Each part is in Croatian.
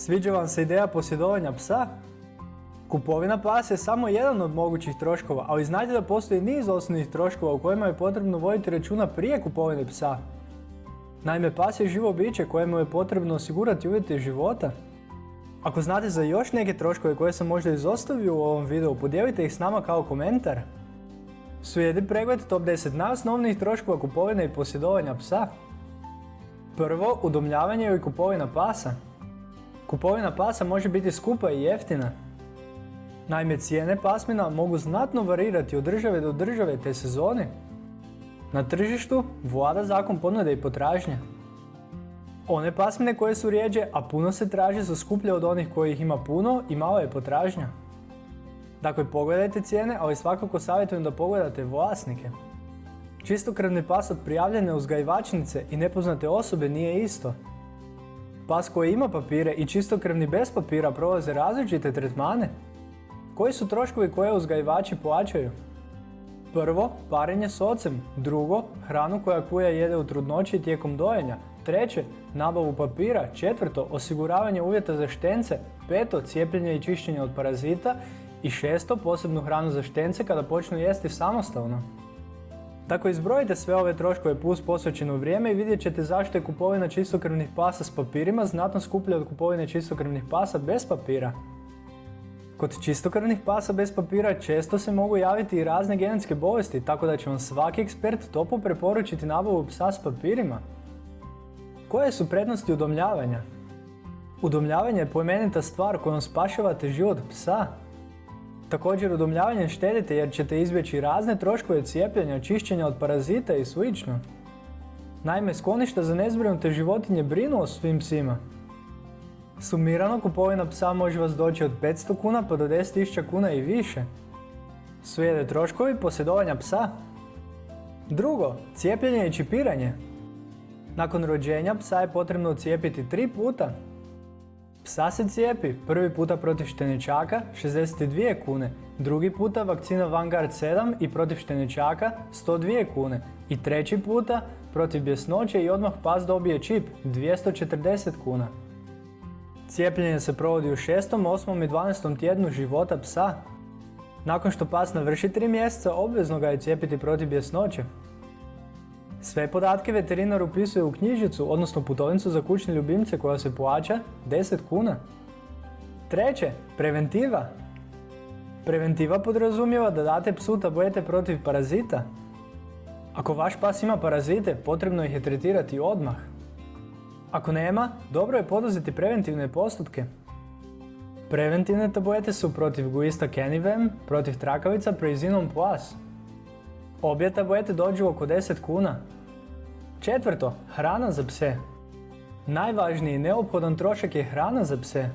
Sviđa vam se ideja posjedovanja psa? Kupovina pasa je samo jedan od mogućih troškova, ali znajte da postoji niz osnovnih troškova u kojima je potrebno voditi računa prije kupovine psa. Naime, pas je živo biće kojemu je potrebno osigurati uvjete života. Ako znate za još neke troškove koje sam možda izostavio u ovom videu, podijelite ih s nama kao komentar. Slijedi pregled top 10 najosnovnijih troškova kupovine i posjedovanja psa. Prvo, udomljavanje i kupovina pasa. Kupovina pasa može biti skupa i jeftina. Naime, cijene pasmina mogu znatno varirati od države do države te sezoni. Na tržištu vlada zakon ponude i potražnje. One pasmine koje su rijeđe, a puno se traži su skuplje od onih kojih ima puno i malo je potražnja. Dakle, pogledajte cijene, ali svakako savjetujem da pogledate vlasnike. Čistokrvni pas od prijavljene uzgajivačnice i nepoznate osobe nije isto. Pas koji ima papire i čistokrvni bez papira prolaze različite tretmane. Koji su troškovi koje uzgajivači plaćaju? Prvo, parenje s ocem. Drugo, hranu koja kuja jede u trudnoći tijekom dojenja. Treće, nabavu papira. Četvrto, osiguravanje uvjeta za štence. Peto, cijepljenje i čišćenje od parazita. I šesto, posebnu hranu za štence kada počnu jesti samostalno. Tako izbrojite sve ove troškove plus posvećeno vrijeme i vidjet ćete zašto je kupovina čistokrvnih pasa s papirima znatno skuplja od kupovine čistokrvnih pasa bez papira. Kod čistokrvnih pasa bez papira često se mogu javiti i razne genetske bolesti, tako da će vam svaki ekspert topo preporučiti nabavu psa s papirima. Koje su prednosti udomljavanja? Udomljavanje je pojmenita stvar kojom spašavate život psa. Također udomljavanjem štedite jer ćete izbjeći razne troškove cijepljenja, čišćenja od parazita i sl. Naime, skloništa za nezbrinute životinje brinu o svim psima. Sumirano kupovina psa može vas doći od 500 kuna pa do 10.000 kuna i više. Slijede troškovi posjedovanja psa. Drugo, cijepljenje i čipiranje. Nakon rođenja psa je potrebno cijepiti tri puta. Psa se cijepi prvi puta protiv štenečaka 62 kune, drugi puta vakcina Vanguard 7 i protiv štenečaka 102 kune i treći puta protiv bjesnoće i odmah pas dobije čip 240 kuna. Cijepljenje se provodi u 6., 8. i 12. tjednu života psa. Nakon što pas navrši 3 mjeseca, obvezno ga je cijepiti protiv bjesnoće. Sve podatke veterinar upisuje u knjižicu, odnosno putovnicu za kućne ljubimce koja se plaća 10 kuna. Treće, preventiva. Preventiva podrazumijeva da date psu tablete protiv parazita. Ako vaš pas ima parazite, potrebno ih je tretirati odmah. Ako nema, dobro je poduzeti preventivne postupke. Preventivne tablete su protiv guista Canivem, protiv trakavica Preizinom Plus. Obje tablete dođu oko 10 kuna. Četvrto, hrana za pse. Najvažniji neophodan trošak je hrana za pse.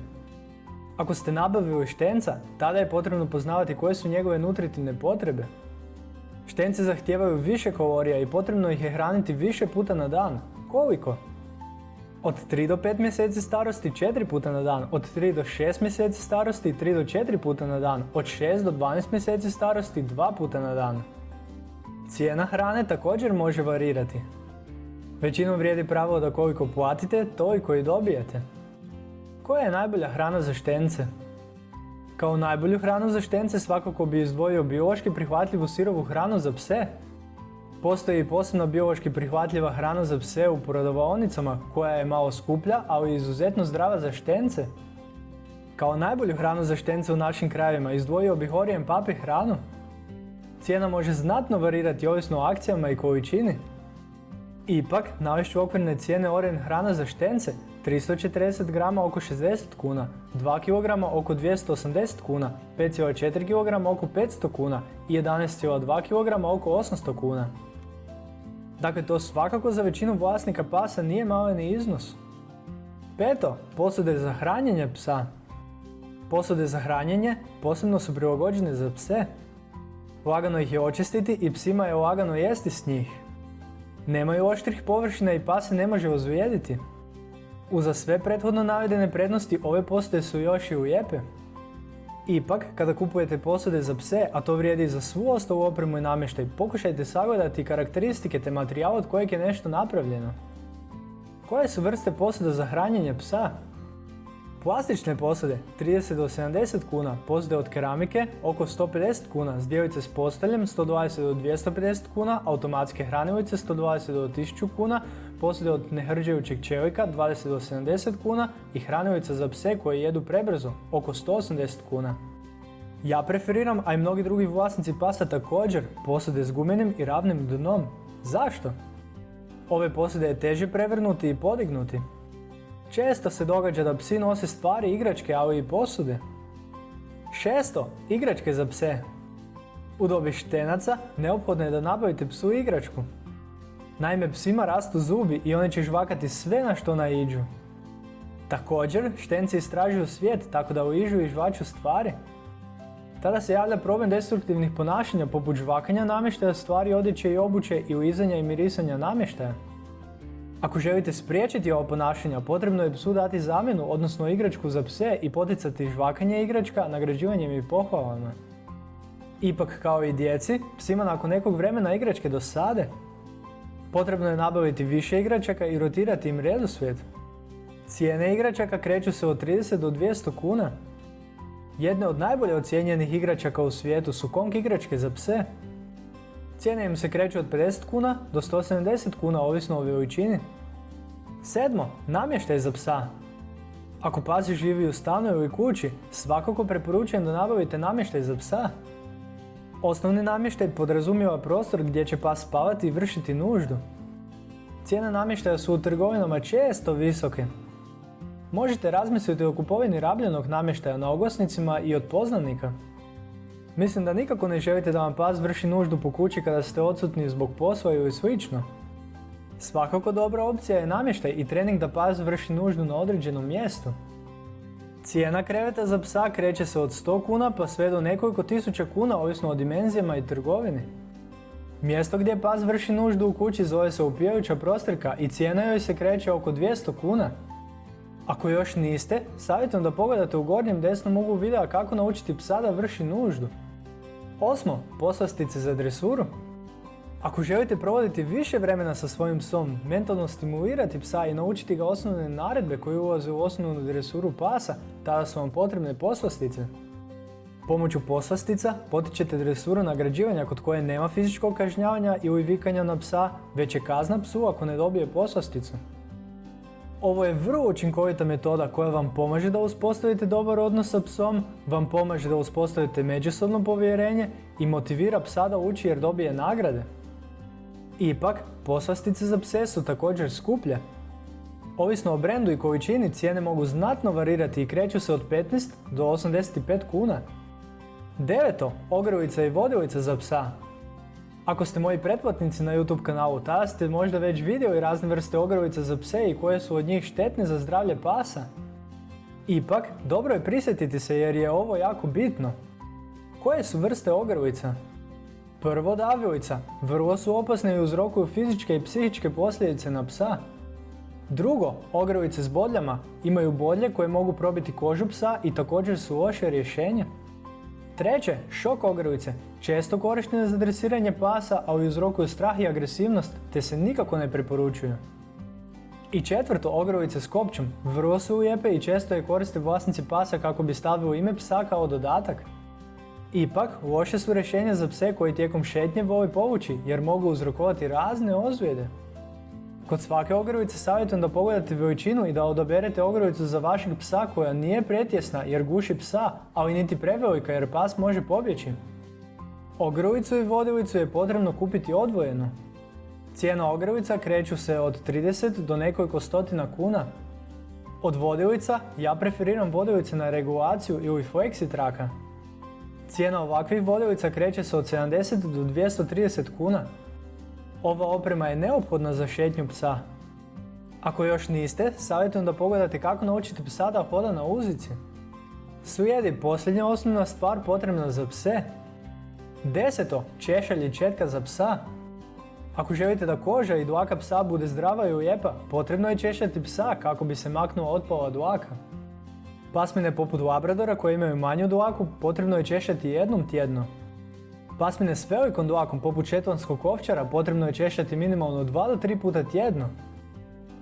Ako ste nabavili štenca, tada je potrebno poznavati koje su njegove nutritivne potrebe. Štence zahtijevaju više kalorija i potrebno ih je hraniti više puta na dan. Koliko? Od 3 do 5 mjeseci starosti 4 puta na dan, od 3 do 6 mjeseci starosti 3 do 4 puta na dan, od 6 do 12 mjeseci starosti 2 puta na dan. Cijena hrane također može varirati. Većinom vrijedi pravilo da koliko platite, to i koji dobijete. Koja je najbolja hrana za štence? Kao najbolju hranu za štence svakako bi izdvojio biološki prihvatljivu sirovu hranu za pse, Postoji posebno biološki prihvatljiva hrana za pse u prodavaonicama koja je malo skuplja, ali izuzetno zdrava za štence. Kao najbolju hranu za štence u našim krajevima izdvojio bih Orijen papi hranu. Cijena može znatno varirati ovisno o akcijama i količini. Ipak, navešću okvirne cijene Orijen hrana za štence 340 grama oko 60 kuna, 2 kg oko 280 kuna, 5,4 kg oko 500 kuna i 11,2 kg oko 800 kuna. Dakle, to svakako za većinu vlasnika pasa nije maleni iznos. Peto, posude za hranjenje psa. Posude za hranjenje posebno su prilagođene za pse. Lagano ih je očistiti i psima je lagano jesti s njih. Nemaju oštrih površina i pas se ne može ozvijediti. Uza sve prethodno navedene prednosti ove posude su još i lijepe. Ipak, kada kupujete posude za pse, a to vrijedi i za svu ostalu opremu i namještaj, pokušajte sagledati karakteristike te materijala od kojeg je nešto napravljeno. Koje su vrste posuda za hranjenje psa? Plastične posude 30 do 70 kuna, posude od keramike oko 150 kuna, zdjevice s posteljem 120 do 250 kuna, automatske hranilice 120 do 1000 kuna, posude od nehrđajućeg čelika 20 do 70 kuna i hranilica za pse koje jedu prebrzo oko 180 kuna. Ja preferiram, a i mnogi drugi vlasnici pasa također, posude s gumenim i ravnim dnom. Zašto? Ove posude je teže prevrnuti i podignuti. Često se događa da psi nose stvari, igračke, ali i posude. Šesto, igračke za pse. U dobi štenaca neophodno je da nabavite psu igračku. Naime, psima rastu zubi i oni će žvakati sve na što naiđu. Također, štenci istražuju svijet tako da uižu i žvaču stvari. Tada se javlja problem destruktivnih ponašanja poput žvakanja namještaja, stvari odjeće i obuće i uizanja i mirisanja namještaja. Ako želite spriječiti ovo ponašanje, potrebno je psu dati zamjenu, odnosno igračku za pse i poticati žvakanje igračka nagrađivanjem i pohvalama. Ipak kao i djeci, psima nakon nekog vremena igračke dosade. Potrebno je nabaviti više igračaka i rotirati im redoslijed. Cijene igračaka kreću se od 30 do 200 kuna. Jedne od najbolje ocijenjenih igračaka u svijetu su Kong igračke za pse. Cijene im se kreću od 50 kuna do 170 kuna ovisno o veličini. Sedmo, namještaj za psa. Ako pas živi u stanu ili kući, svakako preporučujem da nabavite namještaj za psa. Osnovni namještaj podrazumijeva prostor gdje će pas spavati i vršiti nuždu. Cijene namještaja su u trgovinama često visoke. Možete razmisliti o kupovini rabljenog namještaja na oglasnicima i od poznanika. Mislim da nikako ne želite da vam pas vrši nuždu po kući kada ste odsutni zbog posla ili slično. Svakako dobra opcija je namještaj i trening da pas vrši nuždu na određenom mjestu. Cijena kreveta za psa kreće se od 100 kuna pa sve do nekoliko tisuća kuna ovisno o dimenzijama i trgovini. Mjesto gdje pas vrši nuždu u kući zove se upijajuća prostorka i cijena joj se kreće oko 200 kuna. Ako još niste, savjetujem da pogledate u gornjem desnom uglu videa kako naučiti psa da vrši nuždu. Osmo, poslastice za dresuru. Ako želite provoditi više vremena sa svojim psom, mentalno stimulirati psa i naučiti ga osnovne naredbe koje ulaze u osnovnu dresuru pasa, tada su vam potrebne poslastice. Pomoću poslastica potičete dresuru nagrađivanja kod koje nema fizičkog kažnjavanja i uvikanja na psa, već je kazna psu ako ne dobije poslasticu. Ovo je vrlo učinkovita metoda koja vam pomaže da uspostavite dobar odnos sa psom, vam pomaže da uspostavite međusobno povjerenje i motivira psa da uči jer dobije nagrade. Ipak, poslastice za pse su također skuplje. Ovisno o brendu i količini cijene mogu znatno varirati i kreću se od 15 do 85 kuna. Deveto, ogrlica i vodilica za psa. Ako ste moji pretplatnici na YouTube kanalu, tada ste možda već vidjeli razne vrste ogrlica za pse i koje su od njih štetne za zdravlje pasa. Ipak, dobro je prisjetiti se jer je ovo jako bitno. Koje su vrste ogrlica? Prvo davilica. Vrlo su opasne i uzrokuju fizičke i psihičke posljedice na psa. Drugo, ogrlice s bodljama imaju bodlje koje mogu probiti kožu psa i također su loše rješenje. Treće, šok ogrlice. Često korištene za dresiranje pasa, ali uzrokuju strah i agresivnost, te se nikako ne preporučuju. I četvrto, ogrlice s kopčom. Vrlo su lijepe i često je koriste vlasnici pasa kako bi stavili ime psa kao dodatak. Ipak, loše su rješenja za pse koji tijekom šetnje voli povući, jer mogu uzrokovati razne ozljede. Kod svake ogrlice savjetujem da pogledate veličinu i da odaberete ogrlicu za vašeg psa koja nije pretjesna jer guši psa, ali niti prevelika jer pas može pobjeći. Ogrlicu i vodilicu je potrebno kupiti odvojeno. Cijena ogrlica kreću se od 30 do nekoliko stotina kuna. Od vodilica ja preferiram vodilice na regulaciju ili flexi traka. Cijena ovakvih vodilica kreće se od 70 do 230 kuna. Ova oprema je neophodna za šetnju psa. Ako još niste, savjetujem da pogledate kako naučiti psa da hoda na uzici. Slijedi posljednja osnovna stvar potrebna za pse. Deseto, češalj i četka za psa. Ako želite da koža i dlaka psa bude zdrava i lijepa, potrebno je češljati psa kako bi se maknuo otpala dlaka. Pasmine poput Labradora koje imaju manju dlaku potrebno je češljati jednom tjedno. Pasmine s velikom dlakom poput šetlanskog ovčara potrebno je češljati minimalno 2 do 3 puta tjedno.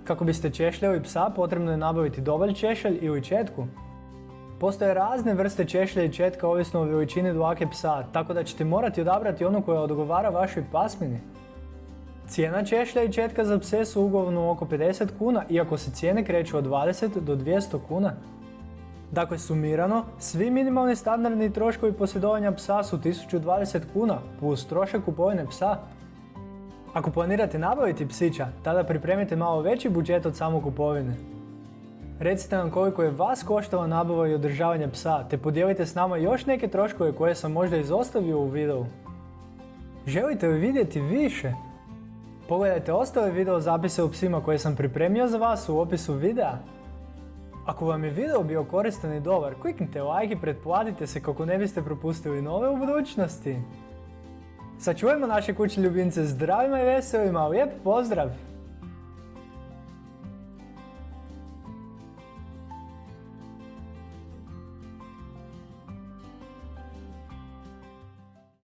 Kako biste češljali psa, potrebno je nabaviti dobar češelj ili četku. Postoje razne vrste češlja i četka ovisno o veličini dlake psa, tako da ćete morati odabrati onu koja odgovara vašoj pasmini. Cijena češlja i četka za pse su uglavnom oko 50 kuna, iako se cijene kreću od 20 do 200 kuna. Dakle, sumirano, svi minimalni standardni troškovi posjedovanja psa su 1020 kuna, plus trošak kupovine psa. Ako planirate nabaviti psića, tada pripremite malo veći budžet od samo kupovine. Recite nam koliko je vas koštala nabava i održavanje psa, te podijelite s nama još neke troškove koje sam možda izostavio u videu. Želite li vidjeti više? Pogledajte ostale video zapise u psima koje sam pripremio za vas u opisu videa. Ako vam je video bio koristan i dobar, kliknite like i pretplatite se kako ne biste propustili nove u budućnosti. Sačuvajmo naše kućne ljubimce zdravima i veselima, lijep pozdrav!